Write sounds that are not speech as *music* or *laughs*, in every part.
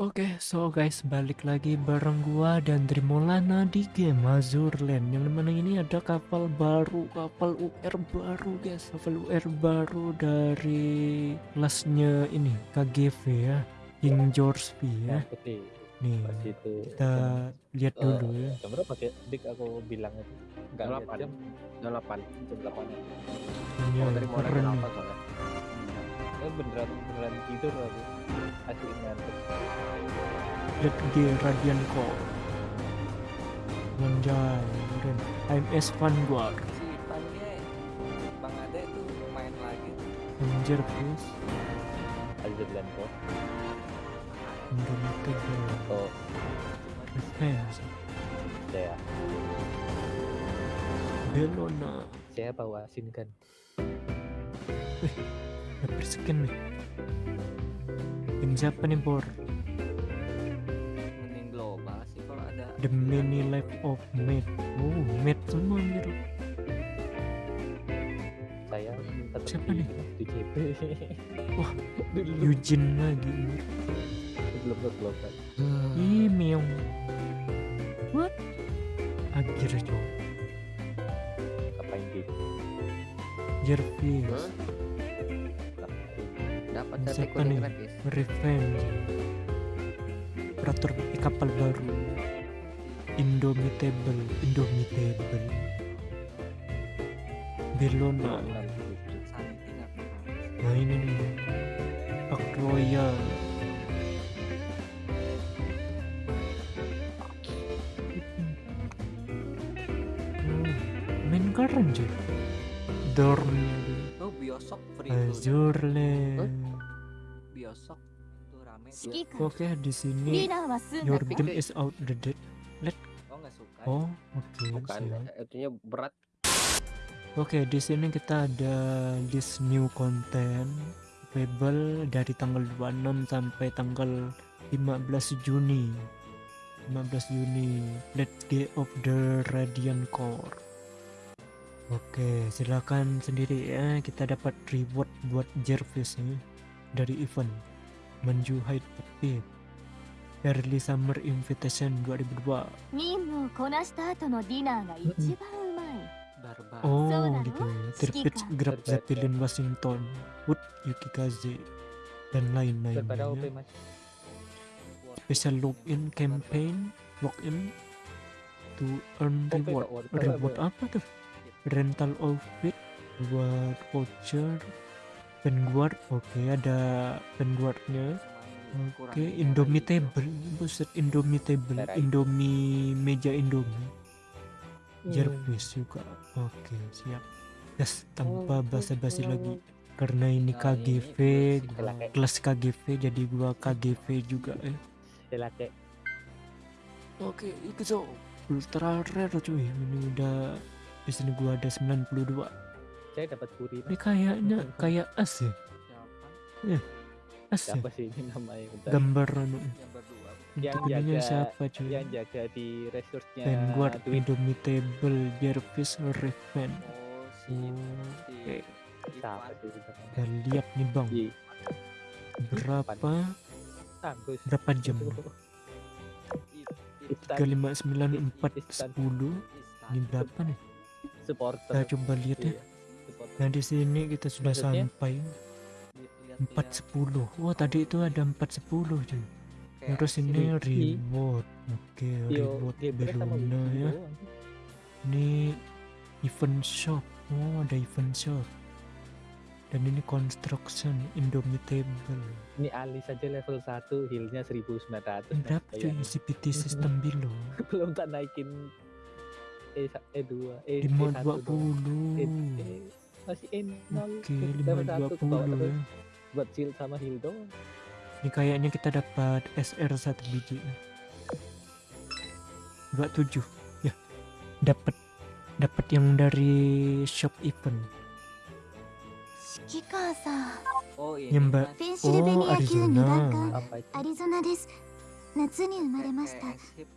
Oke, so guys, balik lagi bareng gua dan Trimolana di game Azurland Yang mana ini ada kapal baru, kapal UR baru guys. Kapal UR baru dari kelasnya ini, KGV ya. King George V ya. Putih Nih, kita lihat Eh, dulu ya. jam berapa kayak dik aku bilang itu. Enggak lihat delapan. jam Jam 8 jam 8 Ini Oh yang dari. 8 soalnya? Eh beneran beneran tidur aku Lihat G Radiant Core Anjay, keren HMS Vanguard si Pange Bang Ade tuh main lagi Ranger please Azurland kok Indomitable oh. Defense saya Bellona saya bawa asin kan. Dapat skin nih Tim siapa nih Bor? mending global sih kalau ada The many life of mate Oh mate semua anjir saya Siapa di, nih? di JP *laughs* Wah, dulu Eugene lagi belum belum belum. Ih meong What? Akhir cow ngapain di Jervis? Kuning nih? Revenge. Operator kapal baru. Indomitable. Indomitable. Bellona Nah ini nih. Park Royal. Hmm, Main keren cuy Dorm. Oh free Azurland Biosok itu rame. Oke, okay, di sini your game is out Let Oh, enggak suka. Oh, oke. Okay, Bukan, artinya eh, berat. Oke, okay, di sini kita ada this new content available dari tanggal 26 sampai tanggal 15 Juni. 15 Juni, Let's Day of the Radiant Core. Oke, okay, silakan sendiri ya. Kita dapat reward buat Jervis ini dari event Menju Hide Team Early Summer Invitation 2002 hmm. Oh gitu. Terpitch Grab Zeppelin Washington Wood Yukikaze dan lain lainnya. Special login campaign Login to earn reward. Reward apa tuh? Rental outfit Reward voucher Vanguard, oke ada Vanguardnya. Oke, Indomitable, buset Indomitable. Indomie meja Indomie. Hmm. Jervis juga. Oke, siap. Gas tanpa basa-basi lagi. Karena ini Nah, KGV, gua kelas KGV jadi gua KGV juga ya. Kayak Oke, itu so ultra rare cuy. Ini udah di sini gua ada 92. Saya dapat puri Ini kayaknya kayak as ya. siapa As ya. siapa sih ini namanya bentar. Gambar anu. yang jaga- siapa cuy? yang jaga di resource-nya Vanguard, Indomitable, Jervis, Raven. oh si si Oke, siapa sih lihat nih bang. Iya. Berapa Tanggus. berapa jam? Tiga lima sembilan empat sepuluh ini berapa nih supporter kita coba lihat ya Iya. Nah di sini kita sudah Maksudnya? sampai Lihat- lihat sepuluh. Wah tadi itu ada empat sepuluh cuy. Kayak terus ini reward. Oke Yo, reward Wibi ya. Ini event shop. Oh ada event shop. Dan ini construction indomitable Ini alis aja level 1 healnya 1900 ini berapa cuy Bayangin. CPT system below *laughs* belum tak naikin E E2 E lima E1 dua doang. puluh E, E, masih N0 oke lima 520 ya buat shield sama heal ini kayaknya kita dapat SR satu biji 27 ya dapat dapat yang dari shop event Oh iya. Mbak. Oh, Arizona. Arizona des. Natsu umaremashita. Eh, eh, eh,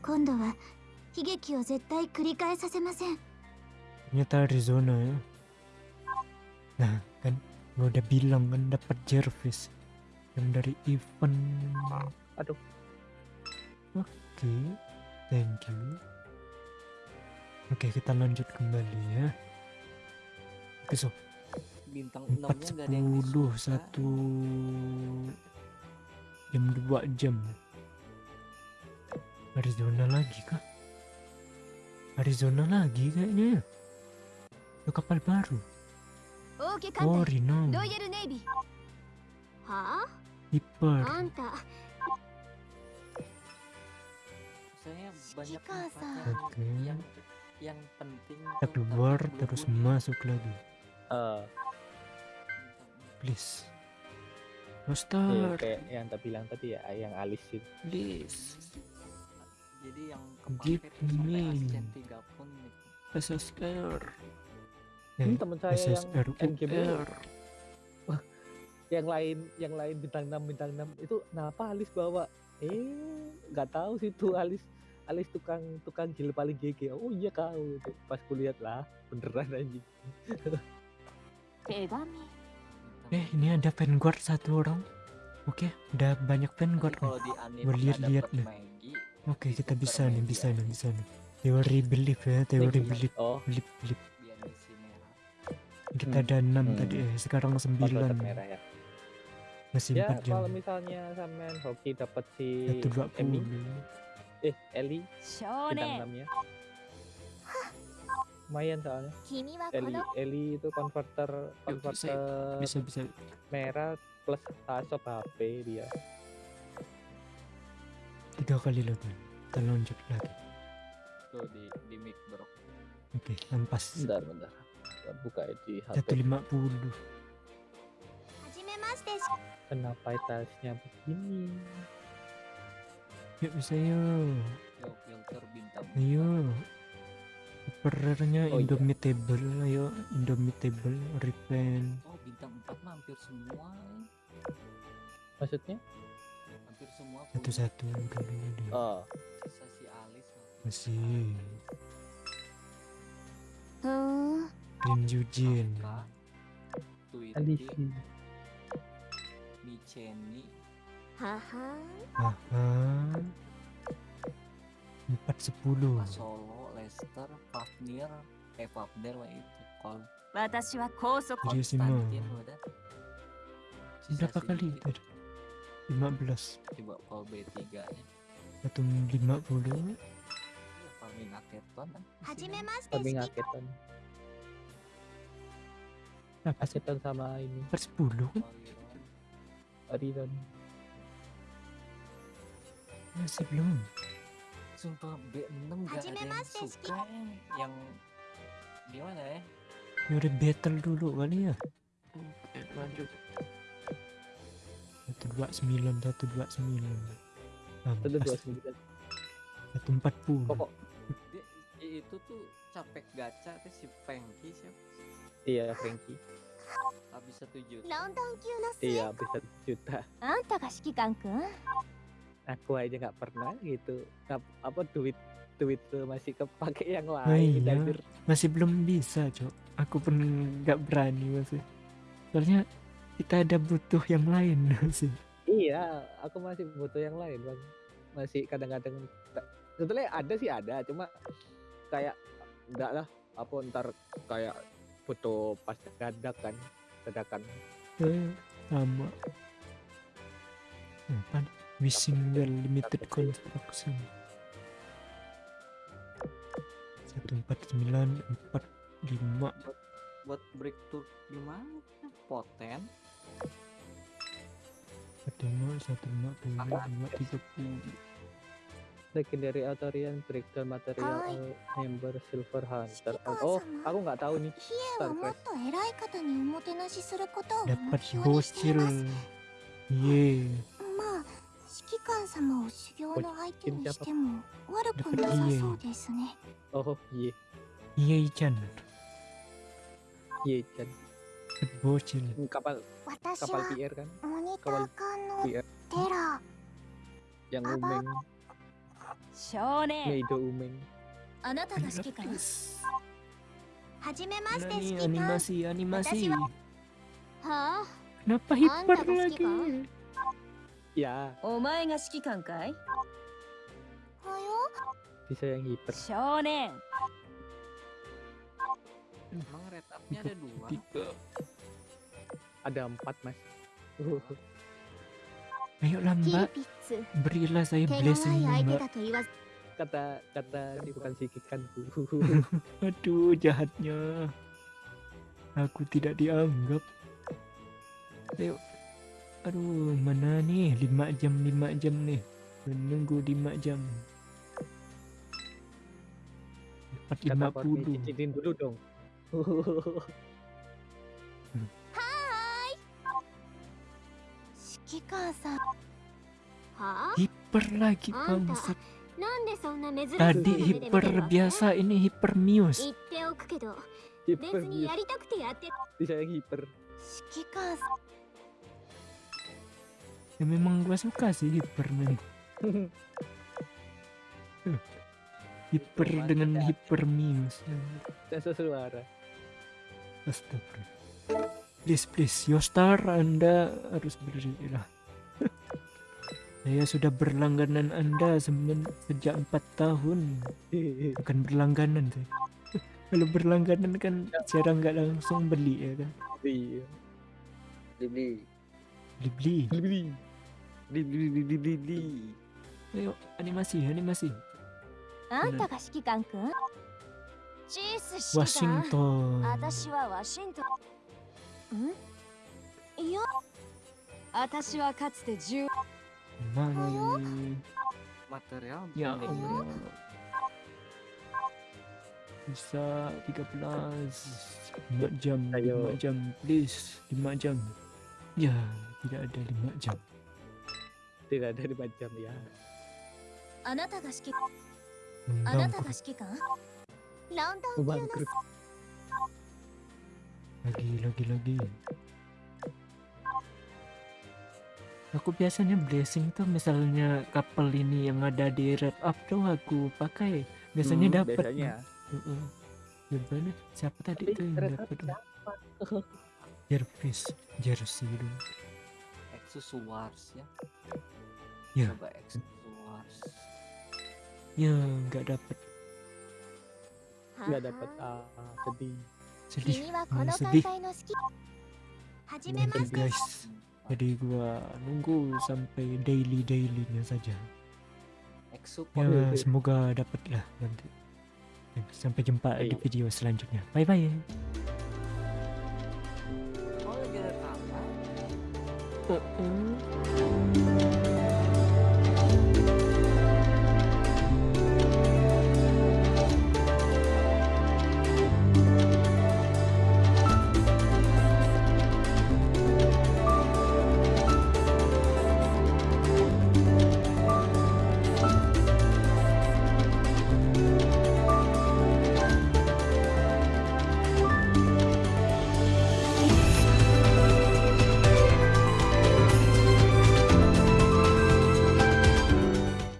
Kondo wa higeki o zettai kurikaesasemasen. Ternyata Arizona ya. Nah, kan gua udah bilang kan dapat Jervis yang dari event Aduh. Oke, thank you. Oke, kita lanjut kembali ya. Oke, so bintang 4 enamnya nggak ada yang 10 disuka. satu jam 2 jam. Arizona lagi kah? Arizona lagi kayaknya. ya. Itu kapal baru. 王家艦隊ロイヤルネイビーはあ Iper okay. yang yang penting kita keluar terus masuk lagi please Master. Yang tadi bilang tadi ya, yang alis itu. Please. Jadi yang Give me. Pesa Skyr. Hmm, Eh, teman saya yang SSR NGB UR. *laughs* yang lain yang lain bintang 6 bintang 6 itu kenapa alis bawa? Eh nggak tahu sih tuh alis. Alis tukang tukang gil paling GG oh iya kau itu. Pas kulihat lah beneran anjing. Eh, ini ada Vanguard satu orang. Oke, udah banyak Vanguard nih. kalau di anime Gua lihat-lihat dapet nih. Oke, kita bisa nih, bisa nih, bisa nih. Teori belief ya, teori Nih, belief, oh. Belief, belief kita hmm. ada enam hmm. tadi eh sekarang sembilan. merah ya. Ya jam. kalau misalnya sampean hoki dapat si ya, Emi eh Eli? Bintang enamnya lumayan soalnya. Eli Eli itu converter converter bisa bisa. merah plus tasop HP dia. Tiga kali loh kita loncat lagi. Tuh di di mic bro. Oke okay, ampas. Bentar bentar buka di HP 150 Kenapa tiles-nya begini? Yuk bisa yuk. Yuk. Operernya oh, iya. indomitable iya. ayo indomitable repaint. Oh bintang 4 hampir semua. Maksudnya? Hampir semua. Satu-satu dulu. Oh. Sisa si Masih. Hah? Lim Jujin. Alifi. Micheni. Haha. Haha. Empat sepuluh. Solo, Leicester, Fafnir, eh Fafnir lah itu. Kol. Watashi wa kousok. Iya Konstantin udah. Berapa kali? Lima belas. Coba Kol B tiga nya. Satu lima puluh. Iya, Pamingaketon. Pamingaketon. Kan? Sih ngaketan sama ini. Per 10 kan? Aridan masih belum Sumpah B6 gak ada yang suka eh. Yang Gimana ya? Ya udah battle dulu kali ya Oke, lanjut 129 129 satu dua sembilan. 140 pokok. Dia, Itu tuh capek gacha tuh si Pengki siapa Iya, Franky Habis satu juta. Nah, iya, ya. habis satu juta. Anta Kashikikan-kun? Aku aja nggak pernah gitu. Apa duit duit masih kepake yang eh, lain. Nah, iya. Masih belum bisa, Cok. Aku pun nggak berani masih. Soalnya kita ada butuh yang lain *laughs* sih. Iya, aku masih butuh yang lain, Bang. Masih kadang-kadang sebetulnya ada sih ada, cuma kayak enggak lah apa ntar kayak butuh pas dadak kan dadakan. Eh, sama. Apa? Wishing well limited construction. 149 45 Buat breakthrough gimana Poten? 45 150 30 legendary Atarian breakdown material all member Silver Hunter. Oh, aku nggak tahu nih. Dapat bocil. Yeay. Oh, hmm, kapal kapal PR kan? Kapal PR. Yang umeng. yang Apa? umeng 少年 Meido umeng あなたが指揮官 Please. はじめまして Mana 指 nih 揮官 animasi animasi Watashi wa- はあ kenapa Anda hiper pasti lagi kan? Ya, お前が指揮官かいはよ bisa yang hiper. 少年 Emang retapnya ada dua. tiga Ada empat mas. Ayolah mbak, berilah saya blessing mbak. Kata kata bukan sikikanku. *laughs* Aduh jahatnya. Aku tidak dianggap. Ayo. Aduh, mana nih? 5 jam, 5 jam nih. Menunggu 5 jam. 450. Kata dulu dong. *laughs* Hiper lagi bangsat. Tadi hiper biasa, ini hiper mius. Hiper muse. hiper. Ya memang gue suka sih hiper nih. hiper dengan hiper muse. suara. Astagfirullah. Please, please, Yostar, Anda harus berjadilah. *laughs* Saya sudah berlangganan Anda sejak empat tahun. Bukan berlangganan tuh *laughs* Kalau berlangganan kan ya. jarang nggak langsung beli ya kan? Ya. Beli, Beli. Beli. Beli. Beli. Beli. Beli. Beli. Beli. beli. Ayo, animasi, animasi. Anda Kan kun. Washington. Washington. 私はワシントンんいや私はかつて10 Mana ini? Material Ya beli. Allah. Bisa 13 5 jam Ayo. 5 jam please 5 jam Ya tidak ada 5 jam Tidak ada di jam ya. あなたが指揮あなたが Bangkrut 指揮官ランダム級の Bangkrut. lagi lagi lagi Aku biasanya blessing tuh misalnya couple ini yang ada di red up tuh aku pakai biasanya Hmm, dapat Biasanya. Heeh. Gimana? Siapa tadi Tapi tuh yang dapat? siapa? *laughs* Jervis, jersey dong. Exus Wars ya. Ya. Coba Exus Wars. Ya, nggak dapat. Nggak dapat ah, sedih sedih. Hmm, sedih. Mantap guys jadi gua nunggu sampai daily dailynya saja. Ya semoga dapat lah nanti sampai jumpa di video selanjutnya. Bye bye Uh -uh.